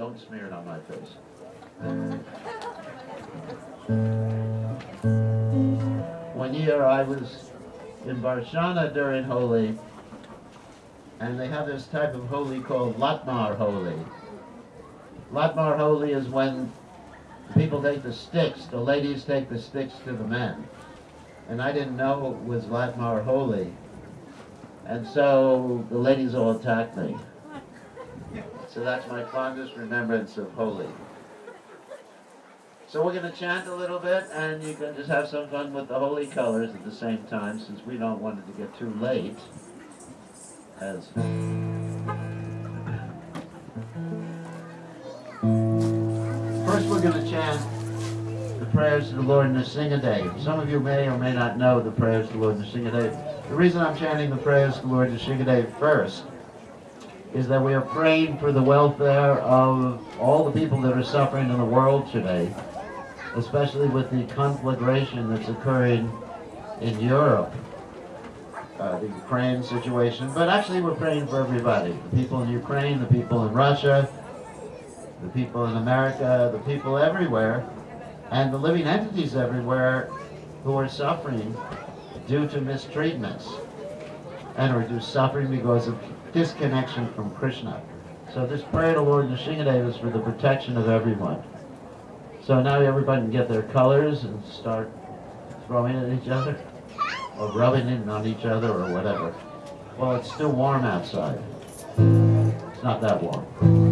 don't smear it on my face. One year I was in Varshana during Holi, and they have this type of Holi called Latmar Holi. Latmar Holi is when people take the sticks, the ladies take the sticks to the men. And I didn't know it was Latmar Holi. And so the ladies all attacked me. So that's my fondest remembrance of Holi. So we're going to chant a little bit, and you can just have some fun with the holy colors at the same time, since we don't want it to get too late. As First, we're going to chant the prayers to the Lord in the Nrsingadev. Some of you may or may not know the prayers to the Lord Nrsingadev. The reason I'm chanting the prayers to the Lord in the Nrsingadev first is that we are praying for the welfare of all the people that are suffering in the world today, especially with the conflagration that's occurring in Europe, uh, the Ukraine situation. But actually, we're praying for everybody the people in Ukraine, the people in Russia, the people in America, the people everywhere, and the living entities everywhere who are suffering due to mistreatments and or due suffering because of disconnection from Krishna. So this prayer to Lord Nrsingadev is for the protection of everyone. So now everybody can get their colors and start throwing at each other or rubbing it on each other or whatever. Well, it's still warm outside. It's not that warm.